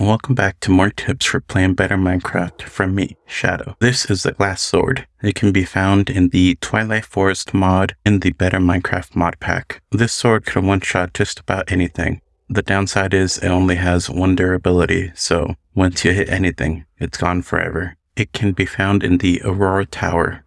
Welcome back to more tips for playing better Minecraft from me, Shadow. This is the glass sword. It can be found in the Twilight Forest mod in the Better Minecraft mod pack. This sword can one-shot just about anything. The downside is it only has one durability, so once you hit anything, it's gone forever. It can be found in the Aurora Tower